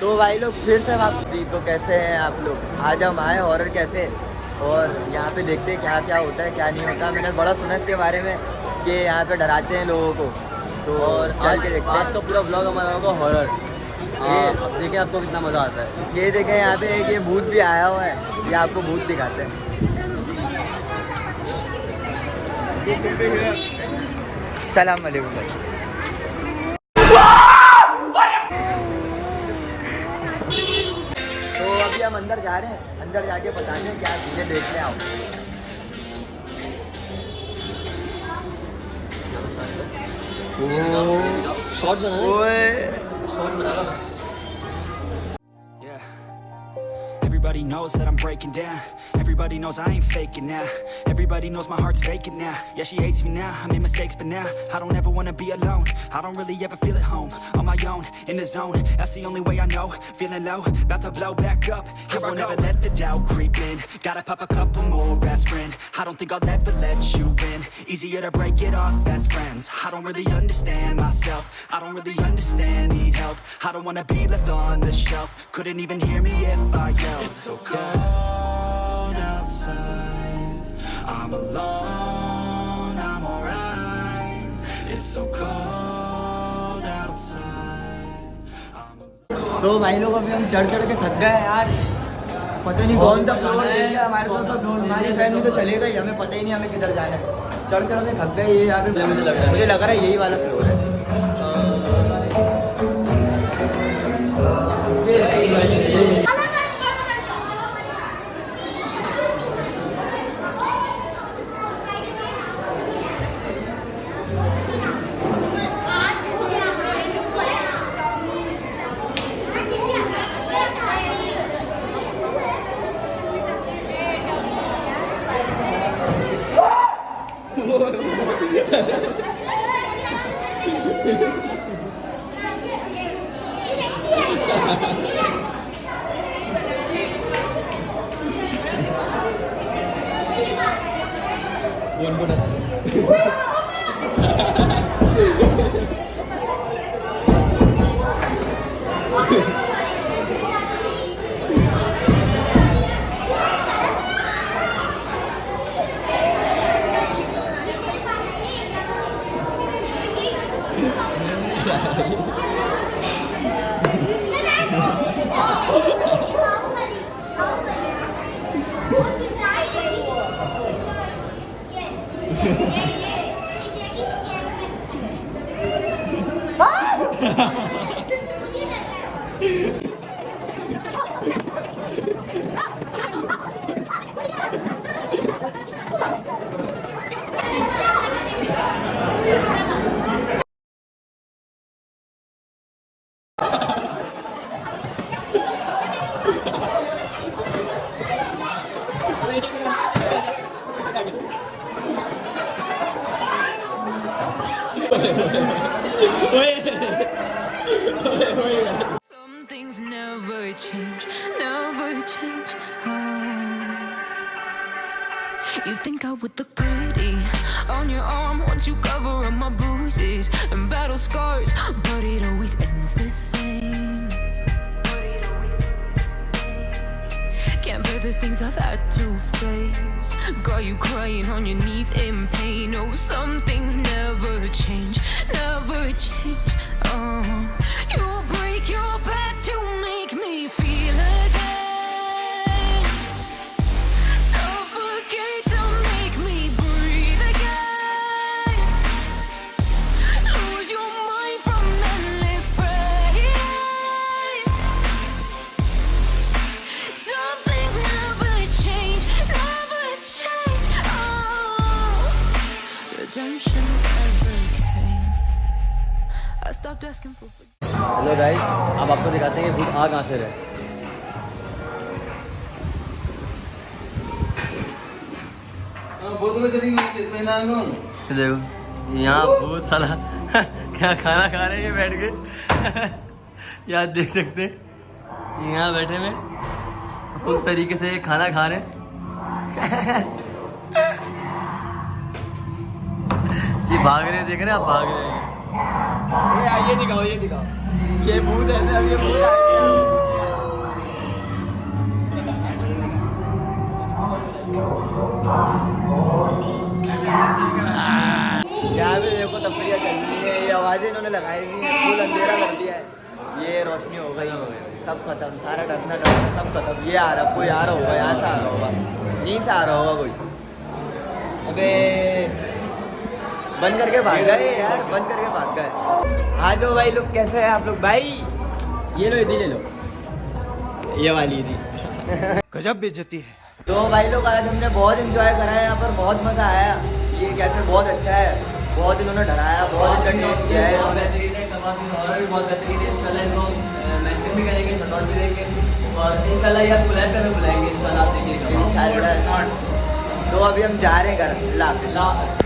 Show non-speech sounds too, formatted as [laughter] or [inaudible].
तो भाई लोग फिर से वापसी तो कैसे हैं आप लोग? आज हम आए हॉरर कैसे और यहाँ पे देखते हैं क्या क्या होता है क्या नहीं होता। मैंने बड़ा सुना इसके बारे में कि यहाँ पे डराते हैं लोगों को। तो और चल आज के देखते आज का पूरा ब्लॉग हमारा होगा हॉरर ये- अब देखिए आपको कितना मज़ा आता है। ये देखें यहाँ पे एक ये भूत भी आया हुआ है। ये आपको भूत दिखाते हैं। सलाम वालेकुम भाई। हम अंदर जा रहे हैं। अंदर जाके बताते हैं क्या सीधे देखने आओ। शॉर्ट बना शॉर्ट बना Everybody knows that I'm breaking down. Everybody knows I ain't faking now. Everybody knows my heart's vacant now. Yeah, she hates me now. I made mistakes, but now I don't ever wanna be alone. I don't really ever feel at home. On my own, in the zone. That's the only way I know. Feeling low, about to blow back up. Here I never let the doubt creep in. Gotta pop a couple more aspirin. I don't think I'll ever let you in. Easier to break it off best friends. I don't really understand myself. I don't really understand, need help. I don't wanna be left on the shelf. Couldn't even hear me if I yelled. It's so cold outside. I'm alone, I'm alright. It's so cold outside. तो भाई लोग अभी हम चढ़ चढ़ के थक गए हैं यार पता नहीं कौन सा फ्लोर लिया हमारे तो सब हमारी फैमिली तो चलेगा ही हमें पता ही नहीं हमें किधर जाना है चढ़ चढ़ के थक गए ये है। मुझे लग रहा है यही वाला फ्लोर है mua buồn buồn 啊！[laughs] Some things never change, never change. Oh. You think I would look pretty on your arm once you cover up my bruises and battle scars, but it always ends the same. The things I've had to face. Got you crying on your knees in pain. Oh, some things never change, never I stopped asking for forgiveness. Hello guys अब आपको दिखाते हैं कि भूत आ कहाँ से रहे? देखो यहाँ बहुत सारा [laughs] क्या खाना खा रहे हैं बैठ के? [laughs] यहाँ देख सकते हैं। यहाँ बैठे में फुल तरीके से खाना खा रहे हैं। [laughs] ये भाग रहे देख रहे हैं आप भाग रहे हैं। भैया ये दिखाओ ये दिखाओ। ये भूत ऐसे अब ये भूत आ यार मेरे को ये आवाज़ें इन्होंने लगाई थी है अंधेरा कर दिया है। ये रोशनी हो गई, सब खत्म, सारा डरना डरना सब खत्म। ये आ रहा, कोई आ रहा होगा, यहाँ से आ रहा होगा। यहीं से आ रहा होगा कोई। अबे बंद करके भाग गए यार बंद करके भाग गए। हाँ जो भाई लोग कैसे हैं आप लोग? भाई ये लो इधी ले लो। ये वाली थी गजब बेइज्जती है। तो भाई लोग आज हमने बहुत इंजॉय करा है यहाँ पर बहुत मज़ा आया। ये कैफ़े बहुत अच्छा है। बहुत इन्होंने डराया बहुत इंटरटेन किया है। बहुत बेहतरीन है कबाब भी और भी बहुत बेहतरीन है। इंशाल्लाह इनको मेंशन भी करेंगे शॉर्ट भी देंगे। और इंशाल्लाह यार बुलाए पे बुलाएँगे इंशाल्लाह आप देखिएगा तो अभी हम जा रहे हैं घर। अल्लाह अल्लाह हाफ़िज़।